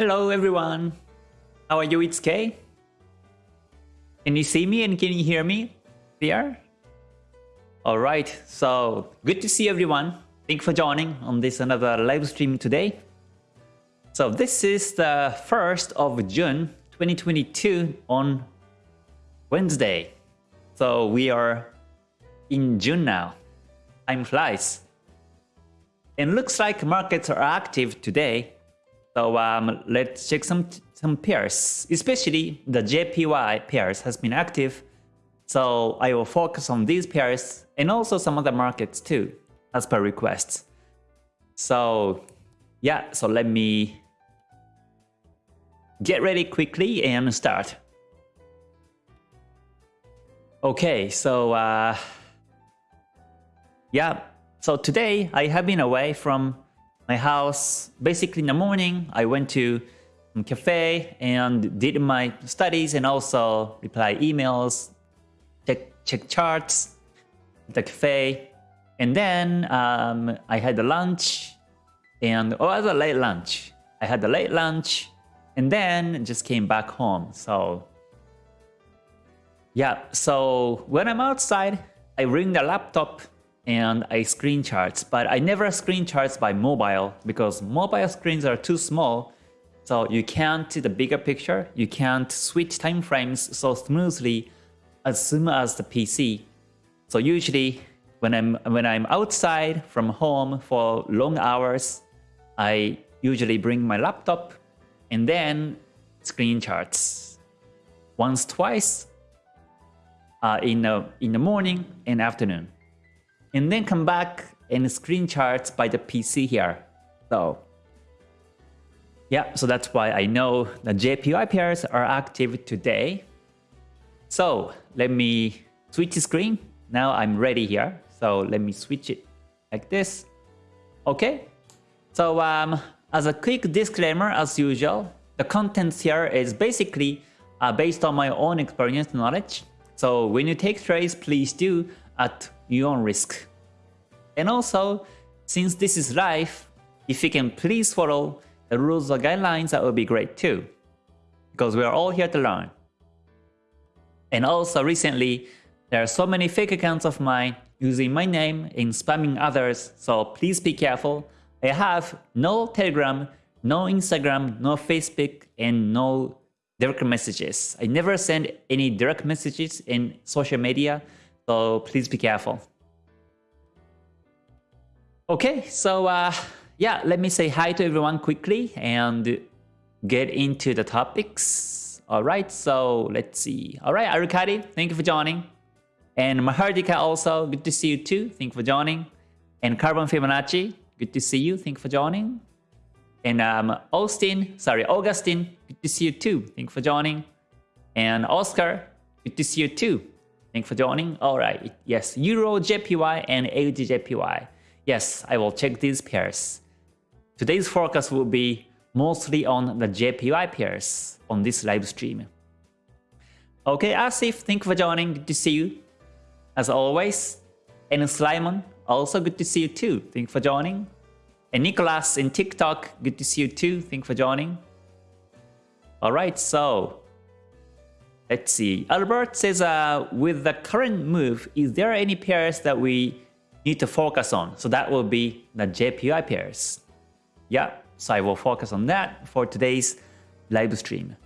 Hello everyone. How are you? It's Kay. Can you see me and can you hear me? There? Alright, so good to see everyone. Thank you for joining on this another live stream today. So this is the 1st of June 2022 on Wednesday. So we are in June now. Time flies. And looks like markets are active today so um, let's check some some pairs, especially the JPY pairs has been active. So I will focus on these pairs and also some other markets too, as per requests. So yeah, so let me get ready quickly and start. Okay, so uh, yeah, so today I have been away from my house. Basically in the morning, I went to a cafe and did my studies and also reply emails, check, check charts at the cafe. And then um, I had a lunch and, oh, it was a late lunch. I had a late lunch and then just came back home. So yeah, so when I'm outside, I bring the laptop and I screen charts, but I never screen charts by mobile because mobile screens are too small. So you can't see the bigger picture, you can't switch time frames so smoothly as soon as the PC. So usually when I'm when I'm outside from home for long hours, I usually bring my laptop and then screen charts once twice uh, in the in the morning and afternoon and then come back and screen charts by the PC here. So yeah, so that's why I know the JPY pairs are active today. So let me switch the screen. Now I'm ready here. So let me switch it like this. Okay. So um, as a quick disclaimer, as usual, the contents here is basically uh, based on my own experience knowledge. So when you take trades, please do at your own risk. And also, since this is live, if you can please follow the rules or guidelines, that would be great too. Because we are all here to learn. And also recently, there are so many fake accounts of mine using my name and spamming others, so please be careful. I have no Telegram, no Instagram, no Facebook, and no direct messages. I never send any direct messages in social media, so please be careful. Okay, so uh, yeah, let me say hi to everyone quickly and get into the topics. All right, so let's see. All right, Arukadi, thank you for joining. And Mahardika also, good to see you too. Thank you for joining. And Carbon Fibonacci, good to see you. Thank you for joining. And um, Austin, sorry, Augustine, good to see you too. Thank you for joining. And Oscar, good to see you too. Thank you for joining. All right, yes, Euro JPY and AUD JPY. Yes, I will check these pairs. Today's focus will be mostly on the JPY pairs on this live stream. Okay, Asif, thank you for joining. Good to see you. As always. And Slimon, also good to see you too. Thank you for joining. And Nicholas in TikTok, good to see you too. Thank you for joining. Alright, so let's see. Albert says, uh, with the current move, is there any pairs that we need to focus on. So that will be the JPY pairs. Yeah, so I will focus on that for today's live stream.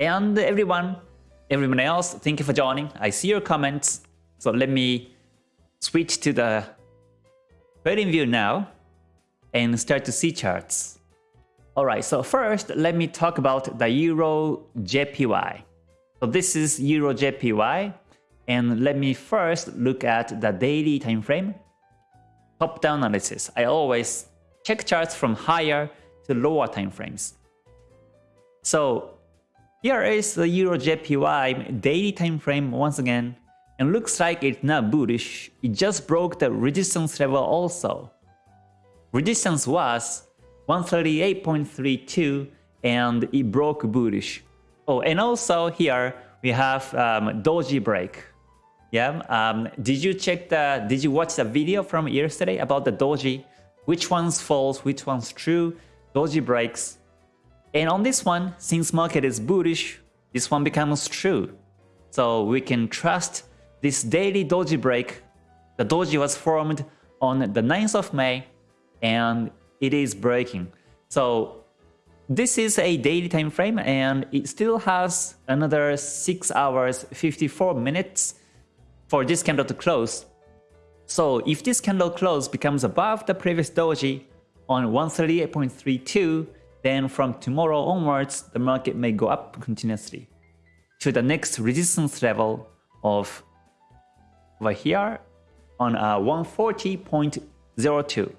And everyone, everyone else, thank you for joining. I see your comments. So let me switch to the trading view now and start to see charts. Alright, so first let me talk about the Euro JPY. So this is Euro JPY and let me first look at the daily time frame top-down analysis. I always check charts from higher to lower time frames. So here is the Euro JPY daily time frame once again and looks like it's not bullish. It just broke the resistance level also. Resistance was 138.32 and it broke bullish. Oh, and also here we have um, doji break. Yeah. Um, did you check the? Did you watch the video from yesterday about the doji? Which one's false? Which one's true? Doji breaks. And on this one, since market is bullish, this one becomes true. So we can trust this daily doji break. The doji was formed on the 9th of May and it is breaking. So this is a daily time frame and it still has another 6 hours 54 minutes for this candle to close. So if this candle close becomes above the previous doji on 138.32, then from tomorrow onwards, the market may go up continuously to the next resistance level of over here on uh, 140.02.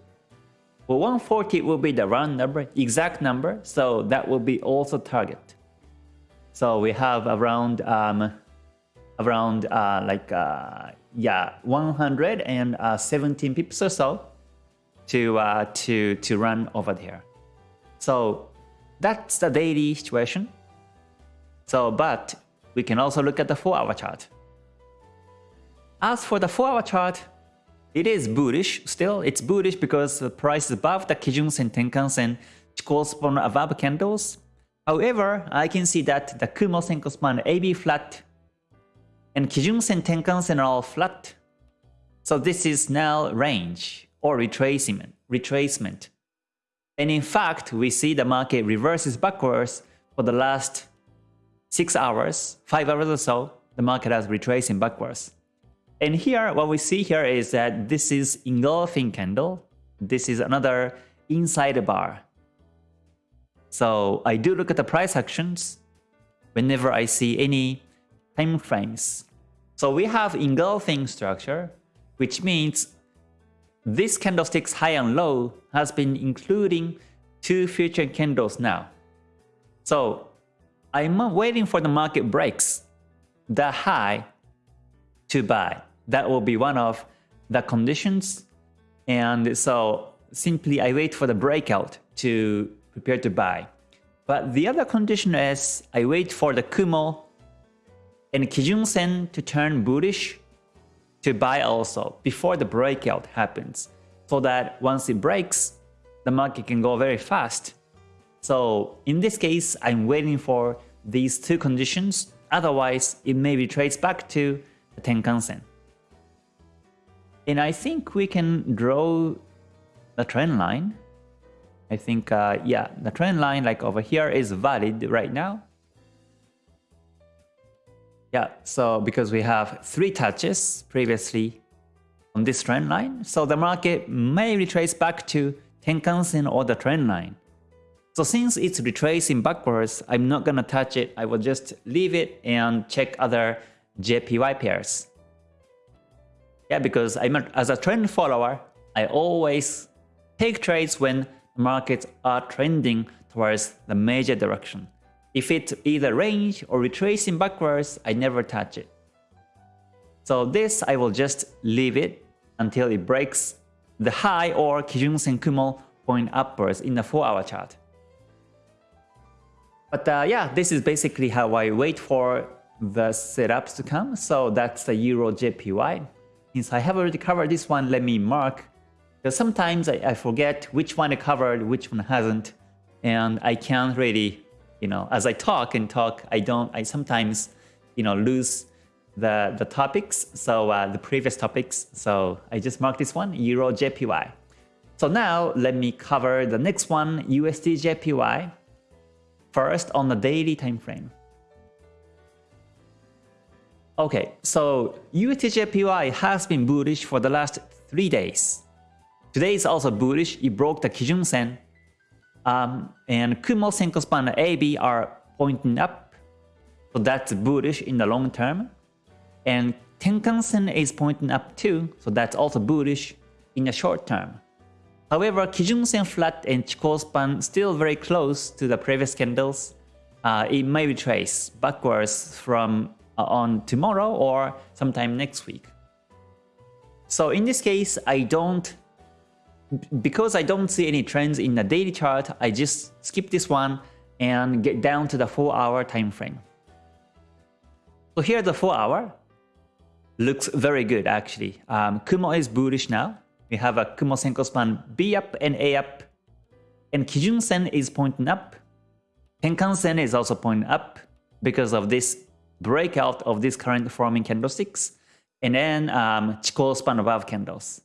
Well, 140 will be the round number, exact number, so that will be also target. So we have around um, around uh, like uh, yeah 117 pips or so to uh, to to run over there. So that's the daily situation. So but we can also look at the 4-hour chart. As for the 4-hour chart, it is bullish still. It's bullish because the price is above the Kijun Sen Tenkan-sen, which correspond above candles. However, I can see that the Kumo Senko span AB flat and Kijun Sen Tenkan-sen are all flat. So this is now range or retracement. retracement. And in fact, we see the market reverses backwards for the last 6 hours, 5 hours or so, the market has retracing backwards. And here, what we see here is that this is engulfing candle. This is another inside bar. So I do look at the price actions whenever I see any time frames. So we have engulfing structure, which means this candlestick's high and low has been including two future candles now. So I'm waiting for the market breaks the high to buy. That will be one of the conditions. And so simply I wait for the breakout to prepare to buy. But the other condition is I wait for the Kumo and Kijun Sen to turn bullish to buy also before the breakout happens. So that once it breaks, the market can go very fast. So in this case, I'm waiting for these two conditions. Otherwise, it may be traced back to the Tenkan Sen. And I think we can draw the trend line. I think, uh, yeah, the trend line like over here is valid right now. Yeah, so because we have three touches previously on this trend line, so the market may retrace back to Tenkan-sen or the trend line. So since it's retracing backwards, I'm not gonna touch it. I will just leave it and check other JPY pairs. Yeah, because I'm a, as a trend follower, I always take trades when markets are trending towards the major direction. If it's either range or retracing backwards, I never touch it. So this I will just leave it until it breaks the high or Kijun Sen Kumo point upwards in the 4 hour chart. But uh, yeah, this is basically how I wait for the setups to come. So that's the Euro JPY. Since I have already covered this one, let me mark. Because sometimes I, I forget which one I covered, which one hasn't. And I can't really, you know, as I talk and talk, I don't, I sometimes, you know, lose the, the topics. So uh, the previous topics. So I just marked this one, Euro JPY. So now let me cover the next one, USD JPY. First on the daily time frame. Okay, so USDJPY has been bullish for the last 3 days. Today is also bullish, it broke the Kijun Sen. Um, and Kumo Senko Span AB are pointing up, so that's bullish in the long term. And Tenkan Sen is pointing up too, so that's also bullish in the short term. However, Kijun Sen flat and Chikou span still very close to the previous candles. Uh, it may retrace backwards from on tomorrow or sometime next week. So in this case, I don't, because I don't see any trends in the daily chart, I just skip this one and get down to the 4 hour time frame. So here the 4 hour looks very good actually. Um, Kumo is bullish now. We have a Kumo Senko span B up and A up. And Kijun Sen is pointing up. Tenkan Sen is also pointing up because of this breakout of this current forming candlesticks. And then um, Chikou span above candles.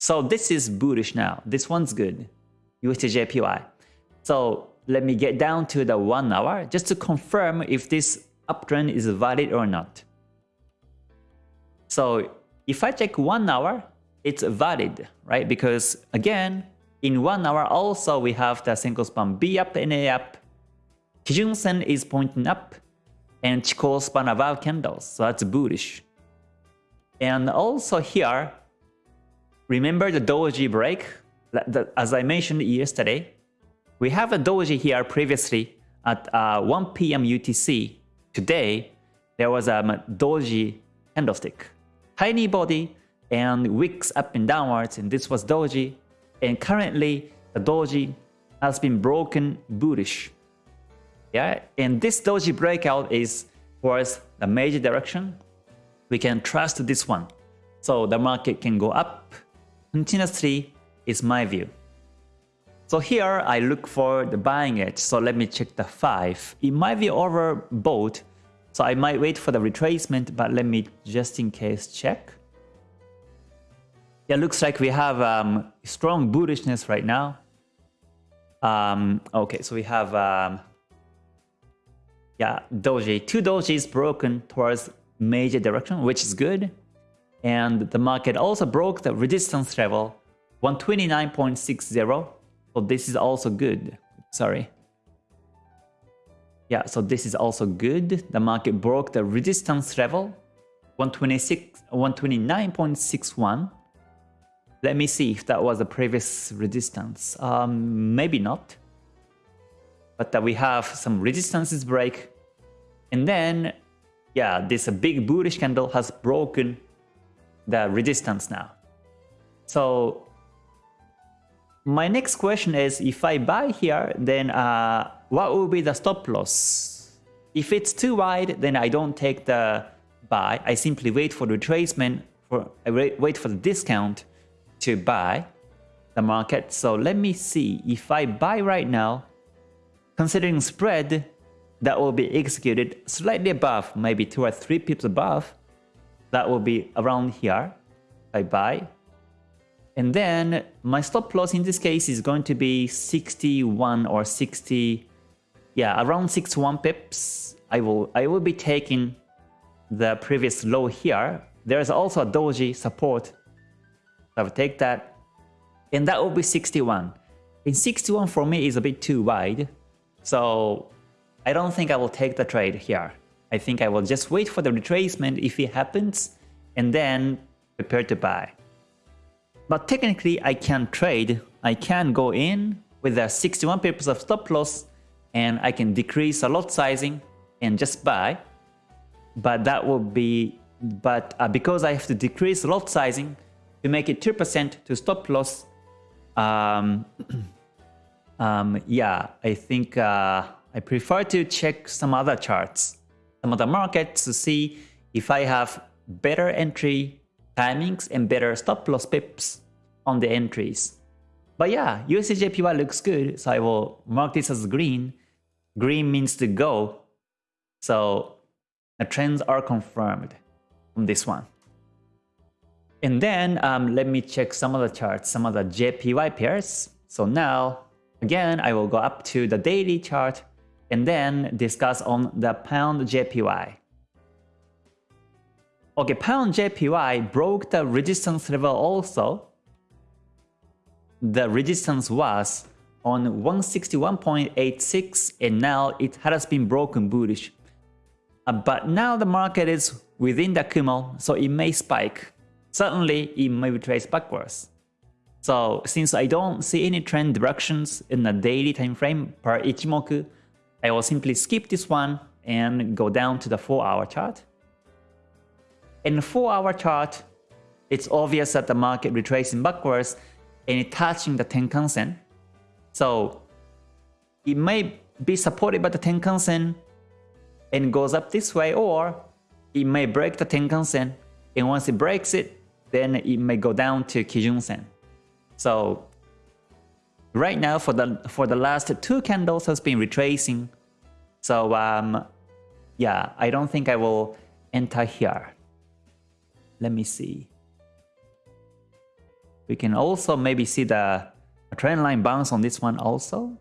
So this is bullish now. This one's good. USDJPY. So let me get down to the one hour just to confirm if this uptrend is valid or not. So if I check one hour, it's valid, right? Because again, in one hour also we have the Senko span B up and A up. Kijun Sen is pointing up and Chikou span above candles, so that's bullish. And also here, remember the doji break? As I mentioned yesterday, we have a doji here previously at uh, 1 p.m. UTC. Today, there was a doji candlestick. Tiny body and wicks up and downwards, and this was doji. And currently, the doji has been broken bullish. Yeah, and this doji breakout is towards the major direction. We can trust this one. So the market can go up continuously is my view. So here I look for the buying edge. So let me check the 5. It might be overbought. So I might wait for the retracement, but let me just in case check. Yeah, looks like we have um, strong bullishness right now. Um, okay, so we have um, yeah, doji. Two dojis broken towards major direction, which is good. And the market also broke the resistance level 129.60. So this is also good. Sorry. Yeah, so this is also good. The market broke the resistance level 126 129.61. Let me see if that was the previous resistance. Um, maybe not. But that we have some resistances break. And then, yeah, this big bullish candle has broken the resistance now. So my next question is if I buy here, then uh, what will be the stop loss? If it's too wide, then I don't take the buy. I simply wait for the retracement, for, I wait for the discount to buy the market. So let me see if I buy right now, considering spread that will be executed slightly above, maybe two or three pips above, that will be around here. I buy. And then my stop loss in this case is going to be 61 or 60, yeah, around 61 pips. I will I will be taking the previous low here. There's also a doji support. I will take that. And that will be 61. In 61 for me is a bit too wide. So I don't think I will take the trade here. I think I will just wait for the retracement if it happens and then prepare to buy. But technically I can trade, I can go in with the 61 pips of stop loss and I can decrease a lot sizing and just buy. But that will be, but uh, because I have to decrease lot sizing to make it 2% to stop loss, um, um, yeah, I think uh, I prefer to check some other charts, some other markets to see if I have better entry timings and better stop loss pips on the entries. But yeah, USDJPY looks good, so I will mark this as green. Green means to go, so the trends are confirmed on this one. And then um, let me check some of the charts, some of the JPY pairs. So now, again, I will go up to the daily chart and then discuss on the pound JPY. Okay, pound JPY broke the resistance level also. The resistance was on 161.86 and now it has been broken bullish. Uh, but now the market is within the Kumo, so it may spike. Certainly, it may retrace backwards. So since I don't see any trend directions in the daily time frame per Ichimoku, I will simply skip this one and go down to the 4 hour chart. In the 4 hour chart, it's obvious that the market retracing backwards and touching the Tenkan Sen. So it may be supported by the Tenkan Sen and goes up this way or it may break the Tenkan Sen and once it breaks it, then it may go down to Kijun Sen. So right now for the for the last two candles has been retracing So um, yeah, I don't think I will enter here. Let me see. We can also maybe see the trend line bounce on this one also.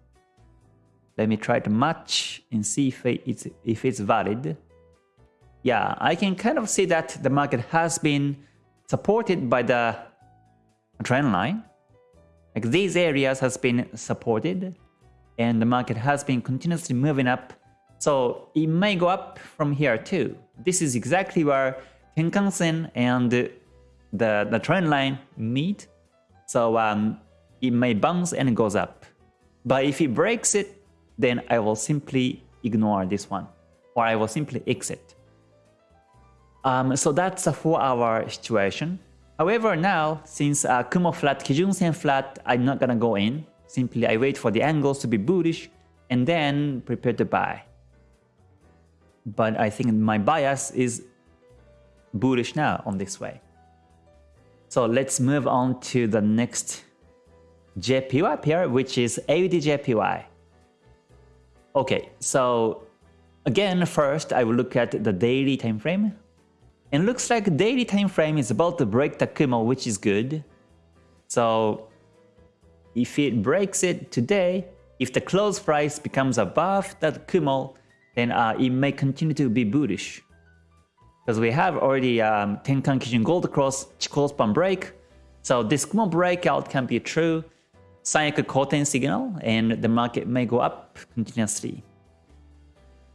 Let me try to match and see if it's, if it's valid. Yeah, I can kind of see that the market has been supported by the trend line. Like these areas has been supported and the market has been continuously moving up. So it may go up from here too. This is exactly where Tenkan-sen and the, the trend line meet. So um, it may bounce and goes up. But if it breaks it, then I will simply ignore this one or I will simply exit. Um, so that's a 4 hour situation. However, now since uh, Kumo flat, Kijun Sen flat, I'm not gonna go in. Simply I wait for the angles to be bullish and then prepare to buy. But I think my bias is bullish now on this way. So let's move on to the next JPY pair, which is AUD-JPY. Okay, so again, first I will look at the daily time frame. And looks like daily time frame is about to break the Kumo, which is good. So if it breaks it today, if the close price becomes above that Kumo, then uh, it may continue to be bullish. Because we have already um, Tenkan Kijun Gold Cross Chikou span break. So this Kumo breakout can be true. Sanyaku Koten signal and the market may go up continuously.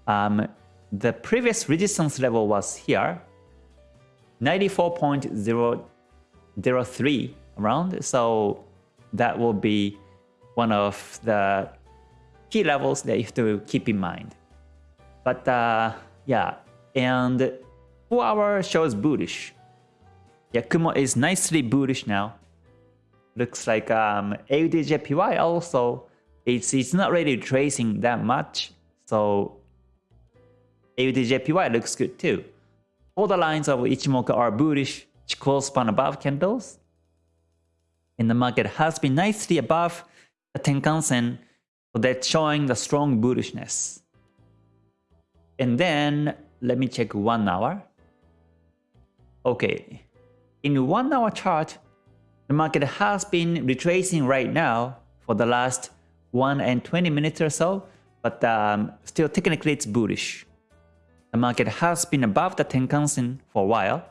Um, the previous resistance level was here, 94.003 around. So that will be one of the key levels that you have to keep in mind. But uh, yeah, and 4 hour shows bullish. Yeah, Kumo is nicely bullish now looks like um, AUD-JPY also, it's, it's not really tracing that much. So AUD-JPY looks good too. All the lines of Ichimoku are bullish, Chikou span above candles. And the market has been nicely above the Tenkan-sen, so that's showing the strong bullishness. And then let me check one hour. Okay, in one hour chart, the market has been retracing right now for the last 1 and 20 minutes or so, but um, still technically it's bullish. The market has been above the Tenkan-sen for a while.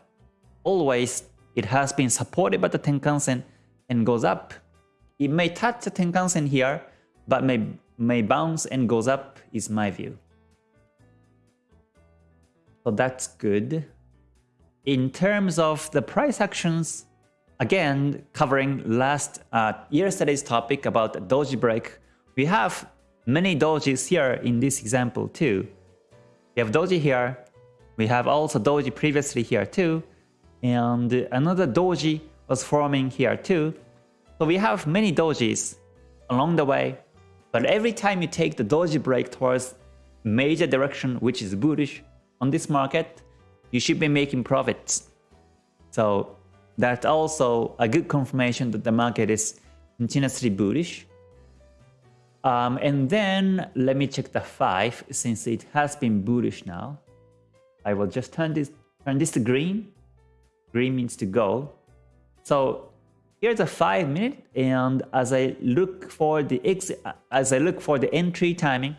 Always it has been supported by the Tenkan-sen and goes up. It may touch the Tenkan-sen here, but may, may bounce and goes up is my view. So that's good. In terms of the price actions, again, covering last uh, yesterday's topic about doji break, we have many dojis here in this example too. We have doji here, we have also doji previously here too, and another doji was forming here too. So we have many dojis along the way, but every time you take the doji break towards major direction which is bullish on this market, you should be making profits. So that's also a good confirmation that the market is continuously bullish. Um, and then let me check the 5 since it has been bullish now. I will just turn this turn this to green. Green means to go. So here's a 5 minute and as I look for the exit as I look for the entry timing,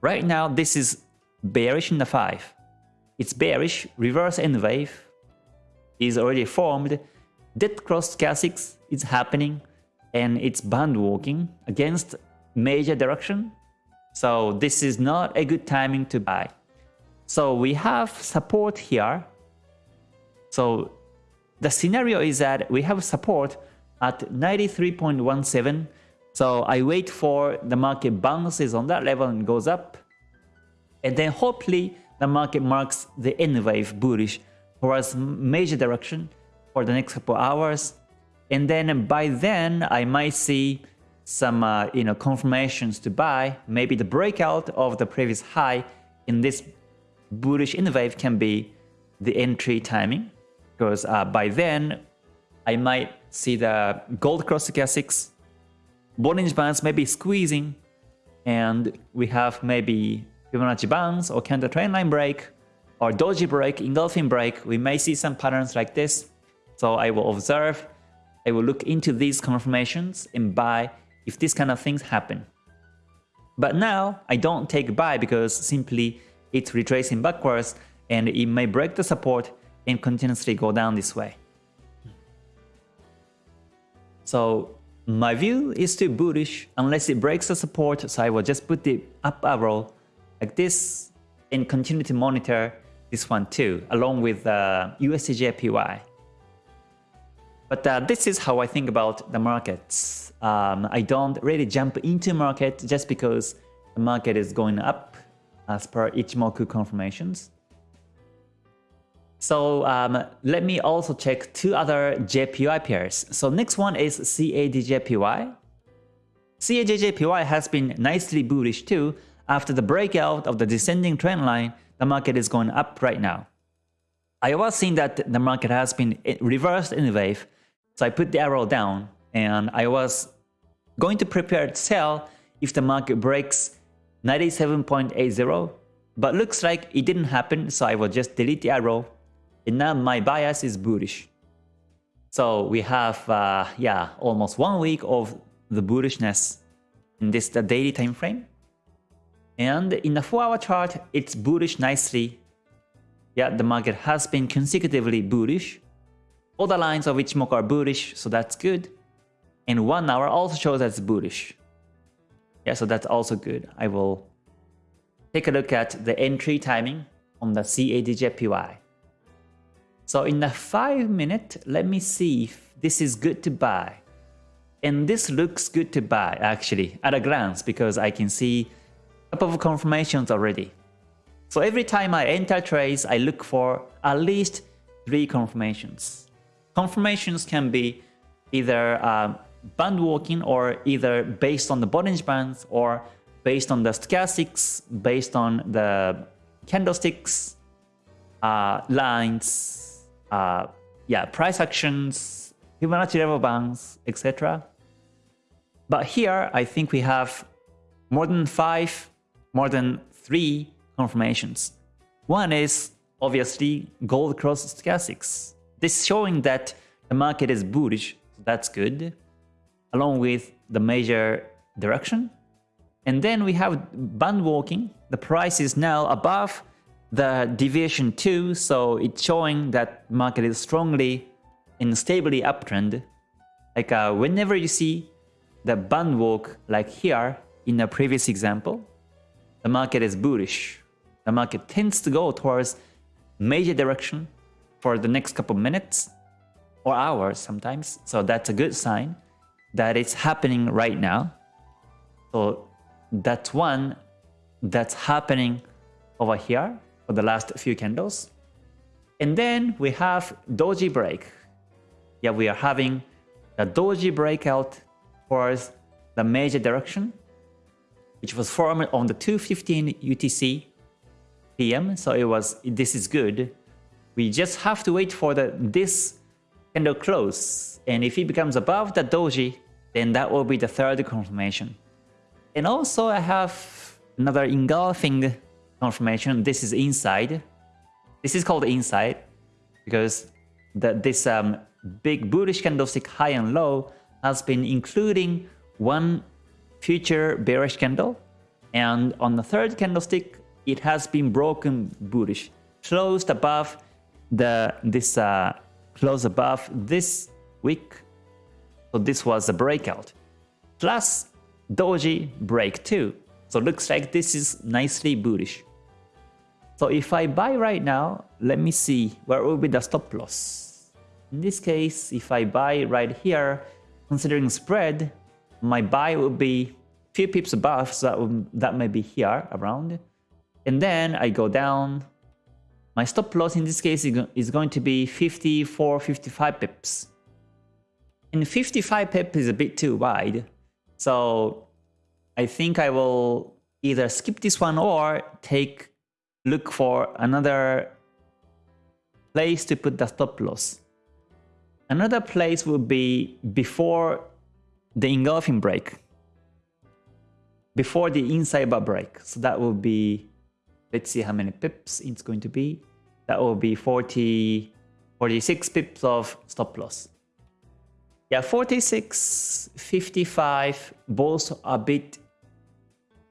right now this is bearish in the 5. It's bearish, reverse N wave, is already formed, dead cross stochastics is happening and it's band walking against major direction. So this is not a good timing to buy. So we have support here. So the scenario is that we have support at 93.17. So I wait for the market bounces on that level and goes up. And then hopefully the market marks the N wave bullish towards major direction for the next couple hours. And then by then, I might see some uh, you know confirmations to buy. Maybe the breakout of the previous high in this bullish N wave can be the entry timing. Because uh, by then, I might see the gold cross stochastics, Bollinger Bands maybe squeezing, and we have maybe Fibonacci bounce or candle trend line break or doji break, engulfing break, we may see some patterns like this. So I will observe, I will look into these confirmations and buy if these kind of things happen. But now I don't take buy because simply it's retracing backwards and it may break the support and continuously go down this way. So my view is still bullish unless it breaks the support, so I will just put the up arrow like this and continue to monitor this one too, along with uh, USDJPY. But uh, this is how I think about the markets. Um, I don't really jump into market just because the market is going up as per Ichimoku confirmations. So um, let me also check two other JPY pairs. So next one is CADJPY. CADJPY has been nicely bullish too. After the breakout of the descending trend line, the market is going up right now. I was seeing that the market has been reversed in a wave, so I put the arrow down and I was going to prepare to sell if the market breaks 97.80, but looks like it didn't happen, so I will just delete the arrow and now my bias is bullish. So we have, uh, yeah, almost one week of the bullishness in this the daily time frame. And in the 4-hour chart, it's bullish nicely. Yeah, the market has been consecutively bullish. All the lines of Ichimoku are bullish, so that's good. And 1 hour also shows that's bullish. Yeah, so that's also good. I will take a look at the entry timing on the CADJPY. So in the 5 minute, let me see if this is good to buy. And this looks good to buy actually at a glance because I can see a couple of confirmations already. So every time I enter trades, I look for at least 3 confirmations. Confirmations can be either uh, band walking or either based on the Bollinger Bands or based on the stochastics, based on the candlesticks, uh, lines, uh, yeah, price actions, Fibonacci level bounds, etc. But here, I think we have more than five, more than three confirmations. One is obviously gold cross stochastics. This showing that the market is bullish, so that's good, along with the major direction. And then we have band walking. The price is now above the deviation 2, so it's showing that market is strongly and stably uptrend. Like uh, whenever you see the band walk like here in the previous example, the market is bullish. The market tends to go towards major direction for the next couple minutes or hours sometimes. So that's a good sign that it's happening right now. So that's one that's happening over here for the last few candles. And then we have doji break. Yeah, we are having a doji breakout towards the major direction, which was formed on the 2.15 UTC PM. So it was, this is good. We just have to wait for the this candle close. And if it becomes above the doji, then that will be the third confirmation. And also I have another engulfing confirmation. This is inside. This is called inside because the, this um, big bullish candlestick high and low has been including one future bearish candle. And on the third candlestick, it has been broken bullish, closed above the this uh, close above this wick. So this was a breakout. Plus doji break too. So looks like this is nicely bullish. So if I buy right now, let me see where will be the stop loss. In this case, if I buy right here, considering spread, my buy will be few pips above, so that, will, that may be here around. And then I go down. My stop loss in this case is going to be 54, 55 pips. And 55 pips is a bit too wide. So I think I will either skip this one or take look for another place to put the stop loss. Another place would be before the engulfing break. Before the inside bar break. So that would be Let's see how many pips it's going to be. That will be 40, 46 pips of stop loss. Yeah, 46, 55, both a bit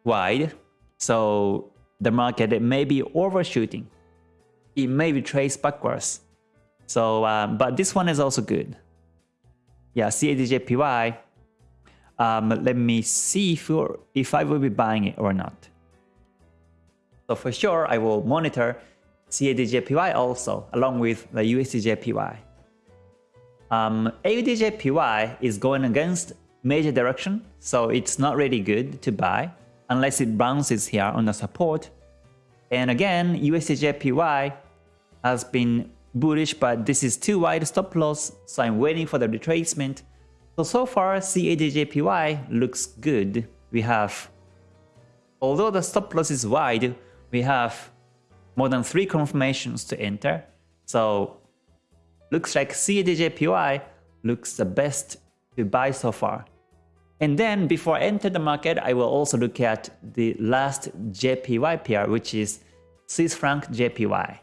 wide. So the market may be overshooting. It may be traced backwards. So, um, but this one is also good. Yeah, CADJPY. Um, let me see if, if I will be buying it or not. So for sure, I will monitor CADJPY also, along with the USDJPY. Um, AUDJPY is going against major direction, so it's not really good to buy unless it bounces here on the support. And again, USDJPY has been bullish, but this is too wide stop loss, so I'm waiting for the retracement. So, so far CADJPY looks good. We have, although the stop loss is wide, we have more than three confirmations to enter. So looks like CADJPY looks the best to buy so far. And then before I enter the market, I will also look at the last JPY pair, which is Swiss franc JPY.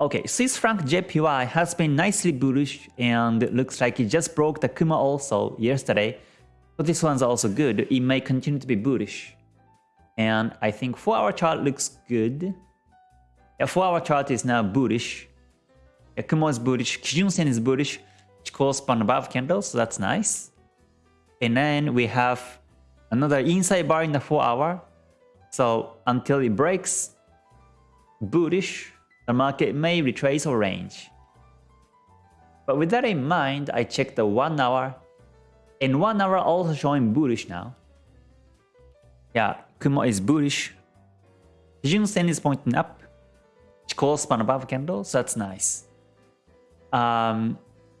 Okay, Swiss franc JPY has been nicely bullish and looks like it just broke the Kumo also yesterday. So this one's also good. It may continue to be bullish. And I think 4 hour chart looks good. Yeah, 4 hour chart is now bullish. Kumo is bullish, Kijun Sen is bullish, Chikou span above candle, so that's nice. And then we have another inside bar in the 4 hour. So until it breaks bullish, the market may retrace or range. But with that in mind, I check the 1 hour. And 1 hour also showing bullish now. Yeah, Kumo is bullish. Kijun Sen is pointing up. Chikou span above candle, so that's nice. Um,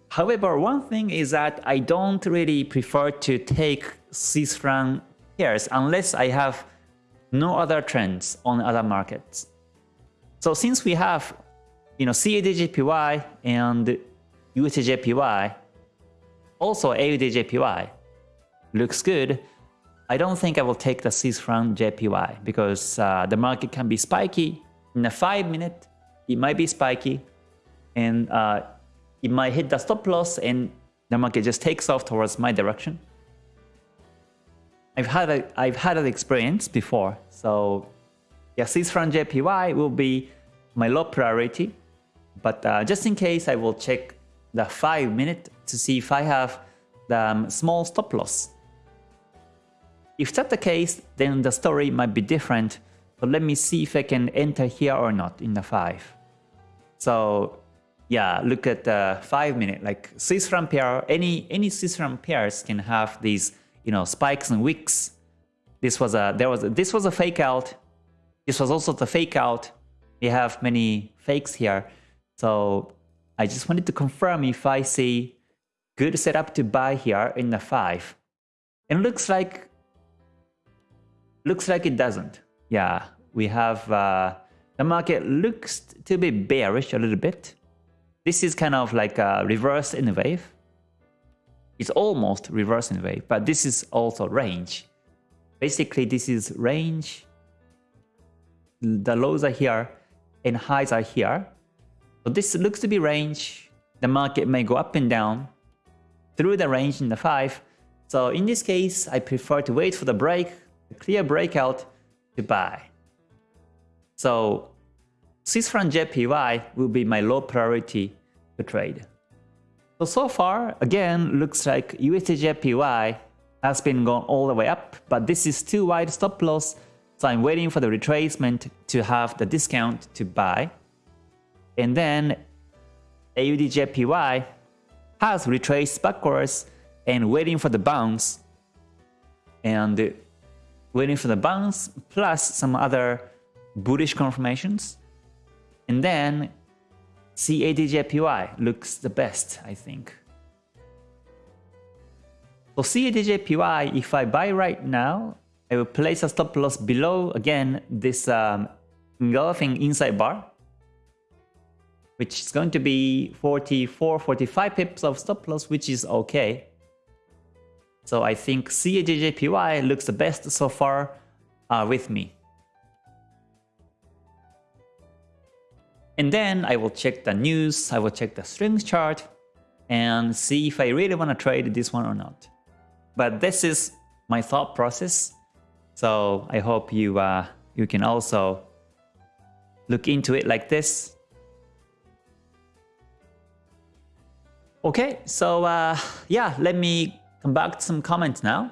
however, one thing is that I don't really prefer to take Swiss franc pairs unless I have no other trends on other markets. So since we have, you know, CADJPY and USDJPY, also AUDJPY looks good, I don't think I will take the Swiss franc JPY because uh, the market can be spiky. In a 5 minute, it might be spiky and uh, it might hit the stop loss and the market just takes off towards my direction. I've had a, I've had an experience before, so yeah, Swiss franc JPY will be my low priority, but uh, just in case, I will check the 5 minute to see if I have the um, small stop loss. If that's the case, then the story might be different, but let me see if I can enter here or not in the 5. So yeah, look at the 5 minute, like Swiss franc pair, any, any Swiss pairs can have these you know, spikes and wicks. This was a there was a, this was a fake out. This was also the fake out. We have many fakes here. So I just wanted to confirm if I see good setup to buy here in the 5. And looks like looks like it doesn't. Yeah, we have uh, the market looks to be bearish a little bit. This is kind of like a reverse in a wave. It's almost reverse in a wave, but this is also range. Basically, this is range. The lows are here and highs are here. So this looks to be range. The market may go up and down through the range in the 5. So in this case, I prefer to wait for the break, a clear breakout to buy. So Swiss franc JPY will be my low priority to trade. So, so far, again, looks like USDJPY has been going all the way up, but this is too wide stop loss, so I'm waiting for the retracement to have the discount to buy. And then AUDJPY has retraced backwards and waiting for the bounce and waiting for the bounce plus some other bullish confirmations. And then CADJPY looks the best, I think. For CADJPY, if I buy right now, I will place a stop loss below, again, this um, engulfing inside bar, which is going to be 44, 45 pips of stop loss, which is okay. So I think CADJPY looks the best so far uh, with me. And then I will check the news, I will check the strength chart and see if I really want to trade this one or not. But this is my thought process. So I hope you uh, you can also look into it like this. Okay, so uh, yeah, let me come back to some comments now.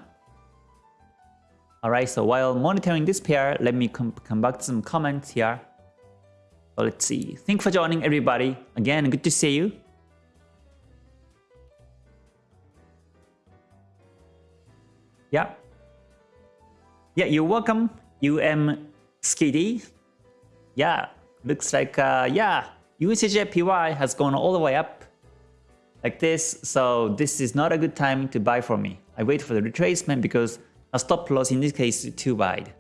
Alright, so while monitoring this pair, let me come, come back to some comments here. Let's see. Thank you for joining everybody. Again, good to see you. Yeah. Yeah, you're welcome, UM Skiddy. Yeah, looks like, uh, yeah, USDJPY has gone all the way up like this. So this is not a good time to buy for me. I wait for the retracement because a stop loss in this case is too wide.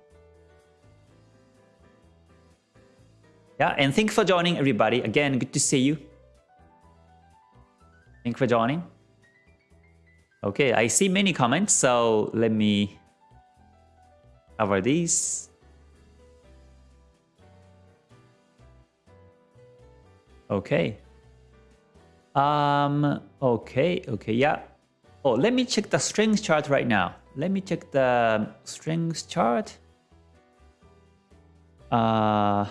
Yeah, and thanks for joining everybody. Again, good to see you. Thanks for joining. Okay, I see many comments, so let me cover these. Okay. Um, okay, okay, yeah. Oh, let me check the strength chart right now. Let me check the strength chart. Uh,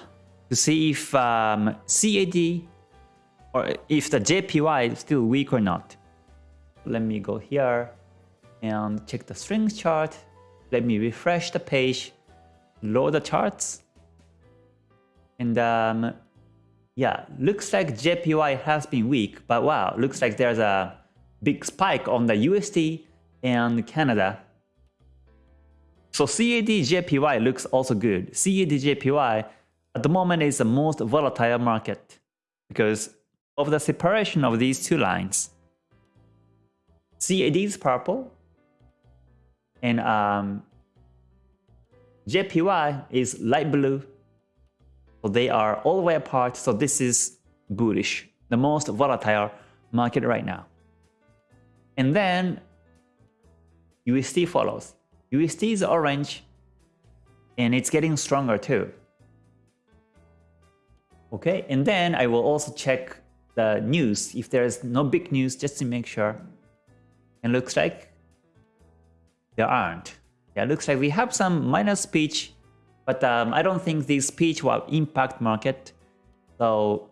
to see if um, CAD or if the JPY is still weak or not. Let me go here and check the strength chart. Let me refresh the page, load the charts. And um, yeah, looks like JPY has been weak, but wow, looks like there's a big spike on the USD and Canada. So CAD JPY looks also good. CAD JPY at the moment is the most volatile market because of the separation of these two lines. CAD is purple and um, JPY is light blue. So they are all the way apart. So this is bullish, the most volatile market right now. And then USD follows. USD is orange and it's getting stronger too. Okay, and then I will also check the news if there's no big news just to make sure. And looks like there aren't. Yeah, looks like we have some minor speech, but um, I don't think this speech will impact market. So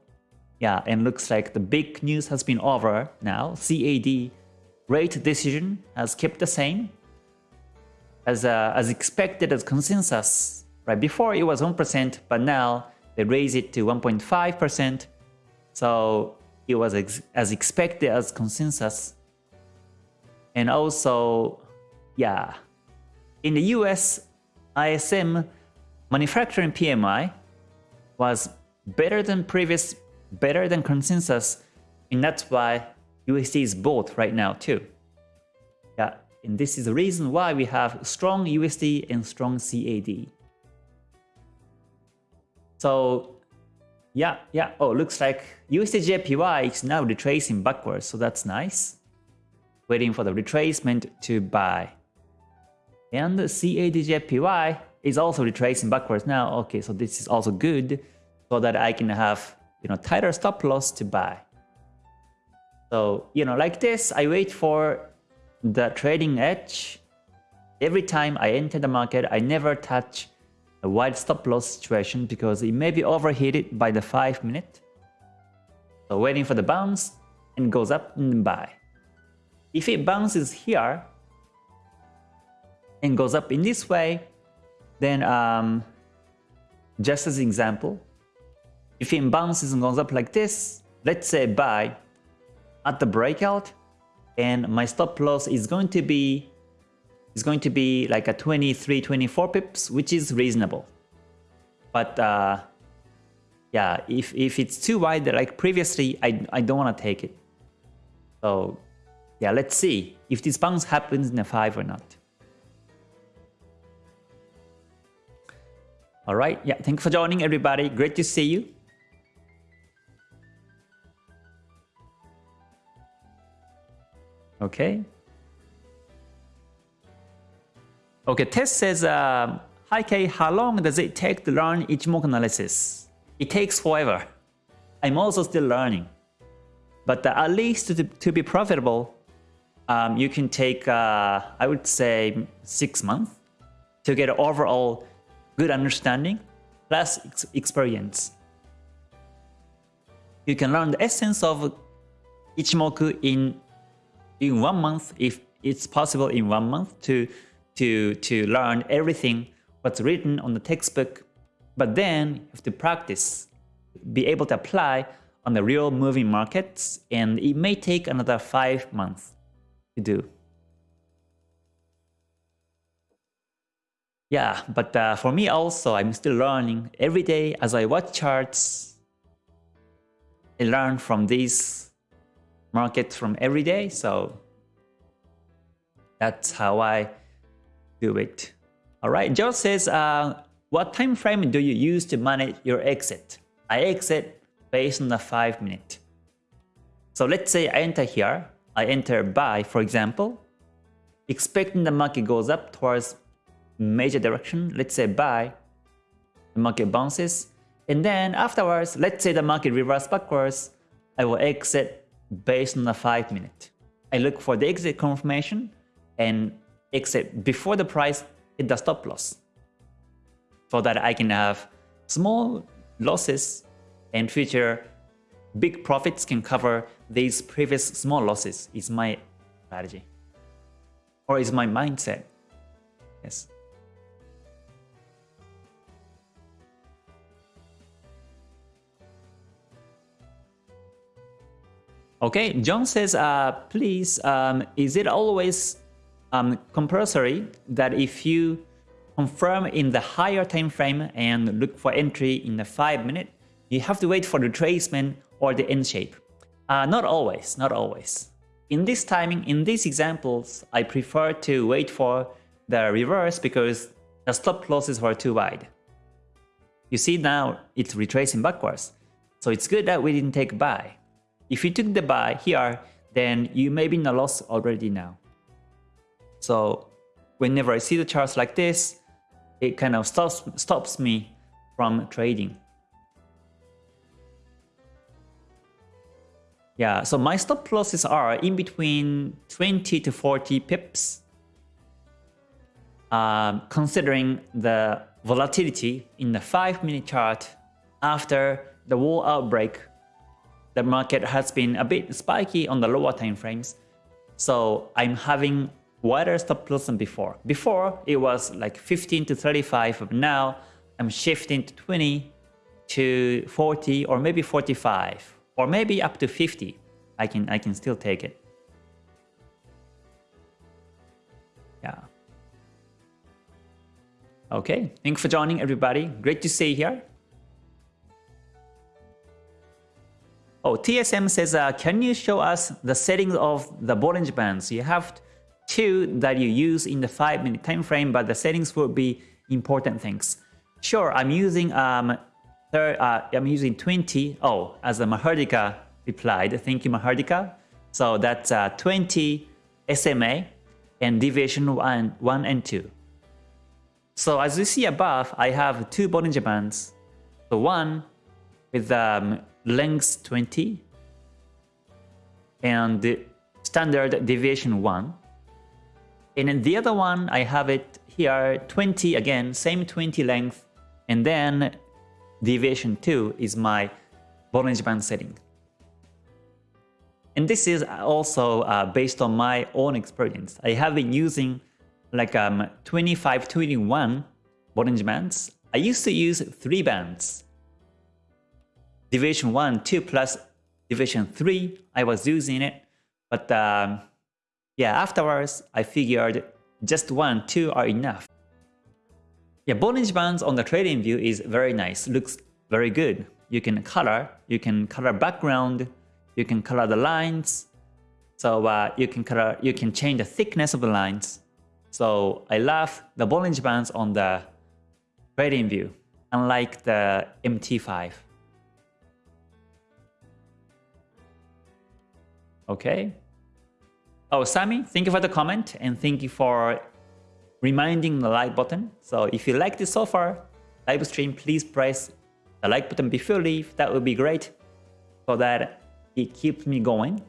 yeah, and looks like the big news has been over now. CAD rate decision has kept the same as uh, as expected as consensus. Right before it was 1%, but now they raised it to 1.5%. So it was ex as expected as consensus. And also, yeah, in the US, ISM manufacturing PMI was better than previous, better than consensus. And that's why USD is both right now too. Yeah, and this is the reason why we have strong USD and strong CAD. So yeah, yeah. Oh, looks like USDJPY is now retracing backwards, so that's nice. Waiting for the retracement to buy. And CADJPY is also retracing backwards now. Okay, so this is also good so that I can have you know tighter stop loss to buy. So you know like this, I wait for the trading edge. Every time I enter the market, I never touch a wide stop loss situation because it may be overheated by the 5 minute. So waiting for the bounce and goes up and buy. If it bounces here and goes up in this way, then um, just as an example, if it bounces and goes up like this, let's say buy at the breakout, and my stop loss is going to be is going to be like a 23, 24 pips, which is reasonable. But uh, yeah, if, if it's too wide like previously, I, I don't want to take it. So yeah, let's see if this bounce happens in a 5 or not. Alright, yeah, thanks for joining everybody. Great to see you. Okay. Okay, Tess says, uh, Hi Kay, how long does it take to learn Ichimoku analysis? It takes forever. I'm also still learning. But uh, at least to, to be profitable, um, you can take, uh, I would say, six months to get overall good understanding plus ex experience. You can learn the essence of Ichimoku in in one month if it's possible in one month to to to learn everything what's written on the textbook but then you have to practice be able to apply on the real moving markets and it may take another five months to do yeah but uh, for me also i'm still learning every day as i watch charts i learn from these market from every day. So that's how I do it. All right, Joe says, uh, what time frame do you use to manage your exit? I exit based on the 5 minute. So let's say I enter here, I enter buy for example, expecting the market goes up towards major direction, let's say buy, the market bounces, and then afterwards, let's say the market reverse backwards, I will exit based on the 5 minute. I look for the exit confirmation and exit before the price hit the stop loss so that I can have small losses and future big profits can cover these previous small losses is my strategy or is my mindset. Yes. Okay, John says, uh, please, um, is it always um, compulsory that if you confirm in the higher time frame and look for entry in the 5 minute, you have to wait for the retracement or the N shape? Uh, not always, not always. In this timing, in these examples, I prefer to wait for the reverse because the stop losses were too wide. You see now it's retracing backwards. So it's good that we didn't take buy. If you took the buy here, then you may be in a loss already now. So whenever I see the charts like this, it kind of stops, stops me from trading. Yeah, so my stop losses are in between 20 to 40 pips. Um, considering the volatility in the 5 minute chart after the war outbreak the market has been a bit spiky on the lower time frames. So I'm having wider stop loss than before. Before it was like 15 to 35, but now I'm shifting to 20 to 40 or maybe 45 or maybe up to 50. I can I can still take it. Yeah. Okay, thanks for joining everybody. Great to see you here. Oh, TSM says, uh, can you show us the settings of the Bollinger Bands? You have two that you use in the 5 minute time frame, but the settings will be important things. Sure, I'm using um, third, uh, I'm using 20. Oh, as the Mahardika replied, thank you Mahardika. So that's uh, 20 SMA and deviation 1, 1 and 2. So as you see above, I have two Bollinger Bands. So one with um, length 20 and standard deviation 1. And then the other one, I have it here 20 again, same 20 length, and then deviation 2 is my Bollinger Band setting. And this is also uh, based on my own experience. I have been using like um, 25, 21 Bollinger Bands. I used to use 3 bands division 1, 2 plus division 3, I was using it. But um, yeah, afterwards, I figured just 1, 2 are enough. Yeah, Bollinger Bands on the TradingView is very nice, looks very good. You can color, you can color background, you can color the lines. So uh, you can color, you can change the thickness of the lines. So I love the Bollinger Bands on the TradingView, unlike the MT5. Okay. Oh, Sammy, thank you for the comment and thank you for reminding the like button. So if you like this so far, live stream, please press the like button before you leave. That would be great. so that it keeps me going.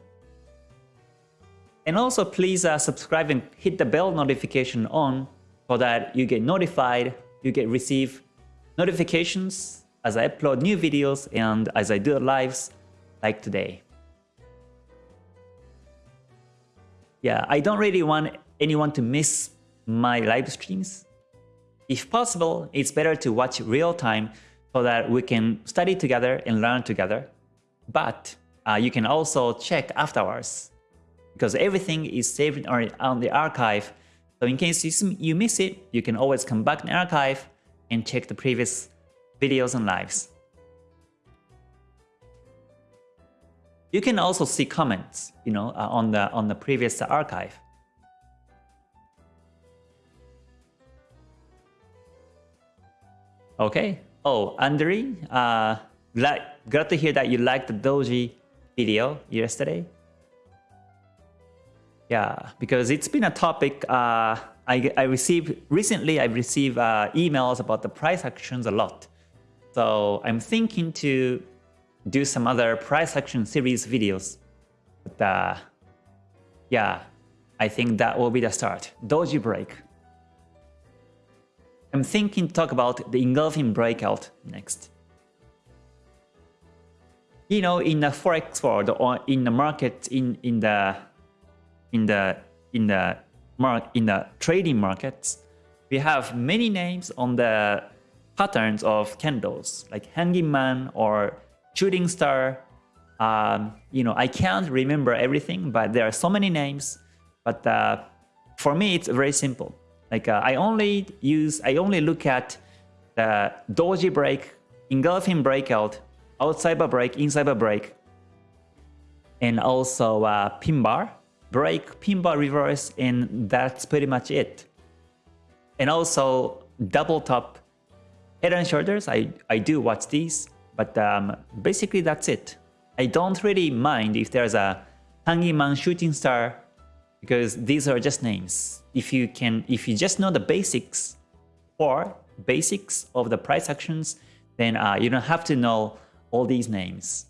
And also please uh, subscribe and hit the bell notification on so that you get notified, you get receive notifications as I upload new videos and as I do lives like today. Yeah, I don't really want anyone to miss my live streams. If possible, it's better to watch real time so that we can study together and learn together. But uh, you can also check afterwards because everything is saved on the archive. So in case you miss it, you can always come back in the archive and check the previous videos and lives. You can also see comments, you know, uh, on the on the previous archive. Okay. Oh, Andre, uh, glad, glad to hear that you liked the Doji video yesterday. Yeah, because it's been a topic uh, I, I received recently. I've received uh, emails about the price actions a lot. So I'm thinking to do some other price action series videos. But uh, yeah, I think that will be the start. Doji break. I'm thinking to talk about the engulfing breakout next. You know, in the forex world or in the market, in in the in the in the mark in the trading markets, we have many names on the patterns of candles, like hanging man or shooting star. Um, you know, I can't remember everything, but there are so many names. But uh, for me, it's very simple. Like uh, I only use, I only look at the doji break, engulfing breakout, outside bar break, inside bar break, and also uh, pin bar break, pin bar reverse, and that's pretty much it. And also double top head and shoulders. I I do watch these, but um, basically that's it. I don't really mind if there's a hanging man shooting star because these are just names if you can, if you just know the basics or basics of the price actions, then uh, you don't have to know all these names.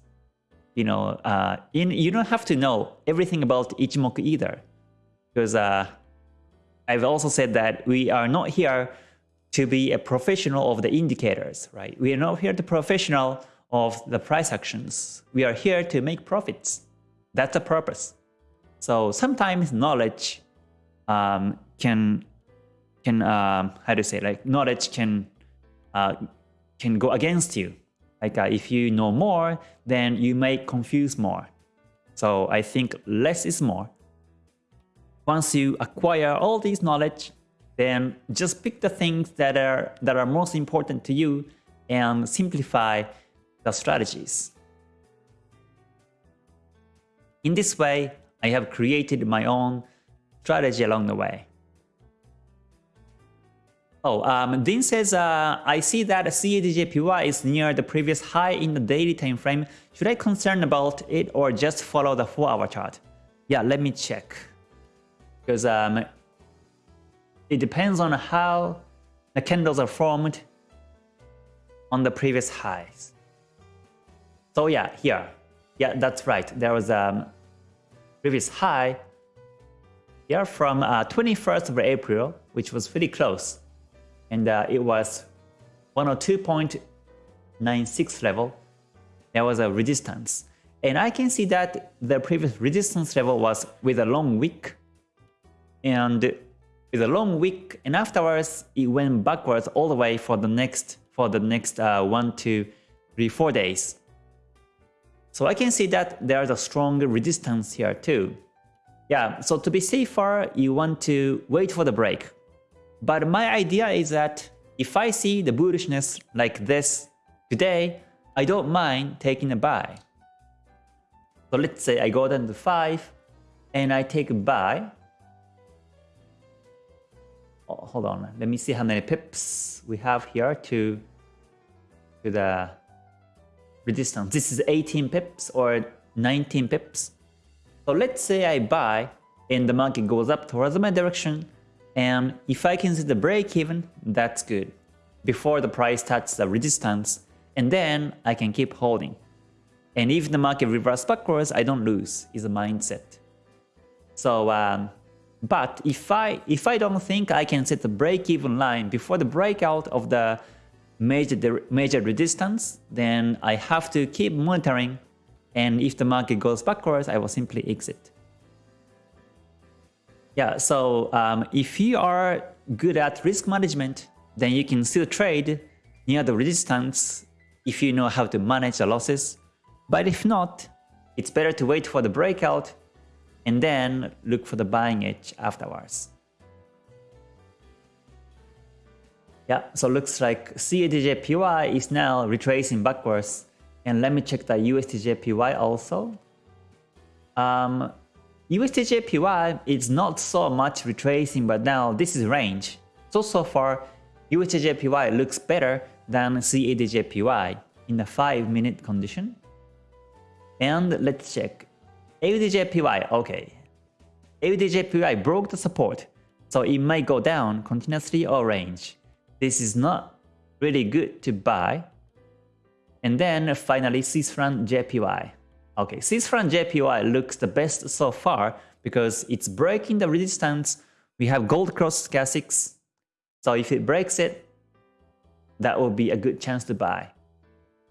You know, uh, in, you don't have to know everything about Ichimoku either, because uh, I've also said that we are not here to be a professional of the indicators, right? We are not here to professional of the price actions. We are here to make profits. That's the purpose. So sometimes knowledge um, can can um, how to say like knowledge can uh, can go against you. Like uh, if you know more, then you may confuse more. So I think less is more. Once you acquire all this knowledge, then just pick the things that are that are most important to you and simplify the strategies. In this way, I have created my own strategy along the way. Oh, um, Dean says, uh, I see that CADJPY is near the previous high in the daily time frame. Should I concern about it or just follow the 4-hour chart? Yeah, let me check. Because um, it depends on how the candles are formed on the previous highs. So yeah, here. Yeah, that's right. There was a um, previous high here from uh, 21st of April, which was pretty close. And uh, it was 102.96 level. There was a resistance. And I can see that the previous resistance level was with a long wick. And with a long wick, and afterwards it went backwards all the way for the next for the next uh, one, two, three, four days. So I can see that there's a strong resistance here too. Yeah, so to be safer, you want to wait for the break. But my idea is that if I see the bullishness like this today, I don't mind taking a buy. So let's say I go down to 5 and I take a buy. Oh, hold on, let me see how many pips we have here to, to the resistance. This is 18 pips or 19 pips. So let's say I buy and the market goes up towards my direction and if I can see the break even, that's good. Before the price touches the resistance and then I can keep holding. And if the market reverses backwards, I don't lose, is a mindset. So, um, but if I if I don't think I can set the break-even line before the breakout of the major major resistance, then I have to keep monitoring. And if the market goes backwards, I will simply exit. Yeah, so um, if you are good at risk management, then you can still trade near the resistance if you know how to manage the losses. But if not, it's better to wait for the breakout and then look for the buying edge afterwards. Yeah, so looks like CADJPY is now retracing backwards. And let me check the USDJPY also. Um, USDJPY is not so much retracing, but now this is range. So, so far, USDJPY looks better than CADJPY in the 5 minute condition. And let's check AUDJPY, okay. AUDJPY broke the support, so it might go down continuously or range. This is not really good to buy. And then finally Swiss franc JPY. Okay, Swiss franc JPY looks the best so far because it's breaking the resistance. We have gold cross stochastics. So if it breaks it, that will be a good chance to buy.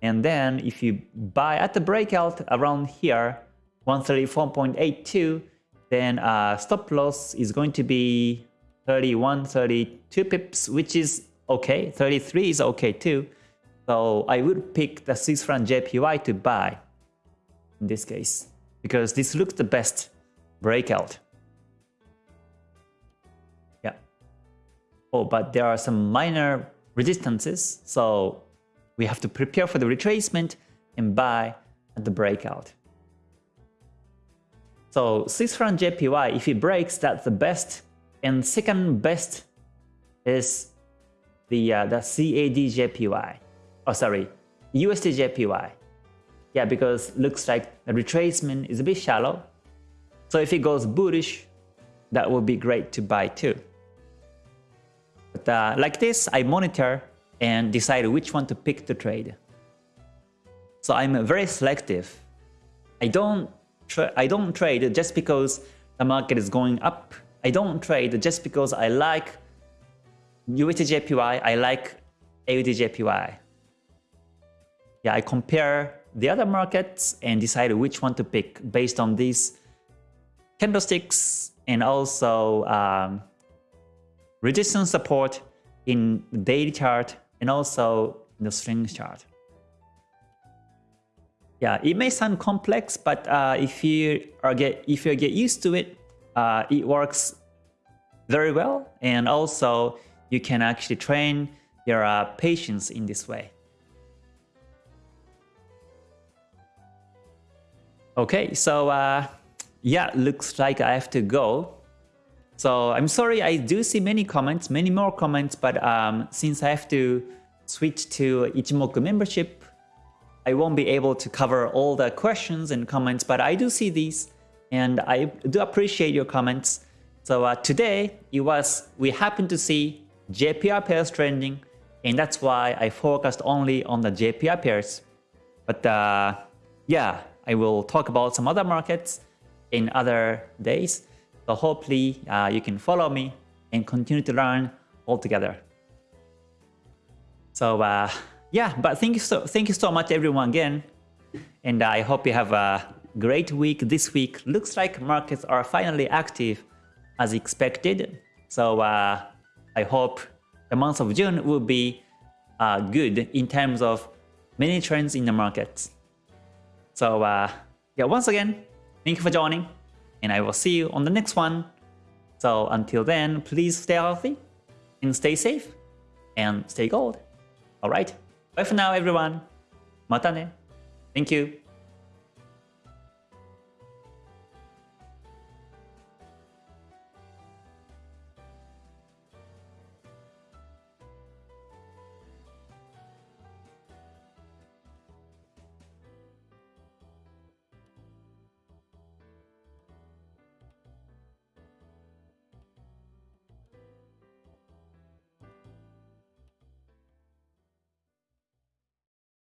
And then if you buy at the breakout around here, 134.82, then uh, stop loss is going to be 31, 32 pips, which is okay. 33 is okay too. So I would pick the Swiss franc JPY to buy in this case, because this looks the best breakout. Yeah. Oh, but there are some minor resistances, so we have to prepare for the retracement and buy at the breakout. So Swiss franc JPY, if it breaks, that's the best. And second best is the uh, the CAD JPY. Oh, sorry, USD JPY. Yeah, because looks like the retracement is a bit shallow. So if it goes bullish, that would be great to buy too. But uh, like this, I monitor and decide which one to pick to trade. So I'm very selective. I don't I don't trade just because the market is going up. I don't trade just because I like USDJPY, I like AUDJPY. Yeah, I compare the other markets and decide which one to pick based on these candlesticks and also um, resistance support in daily chart and also in the strength chart. Yeah, it may sound complex, but uh, if you are get if you get used to it, uh, it works very well, and also you can actually train your uh, patience in this way. Okay, so uh, yeah, looks like I have to go. So I'm sorry, I do see many comments, many more comments, but um, since I have to switch to Ichimoku membership, I won't be able to cover all the questions and comments, but I do see these and I do appreciate your comments. So uh, today it was, we happened to see JPY pairs trending and that's why I focused only on the JPY pairs. But uh, yeah, I will talk about some other markets in other days. So hopefully uh, you can follow me and continue to learn all together. So uh, yeah, but thank you so thank you so much everyone again. And I hope you have a great week this week. Looks like markets are finally active as expected. So uh, I hope the month of June will be uh, good in terms of many trends in the markets. So uh, yeah, once again, thank you for joining and I will see you on the next one. So until then, please stay healthy and stay safe and stay gold. Alright? Bye for now, everyone. Mata ne. Thank you.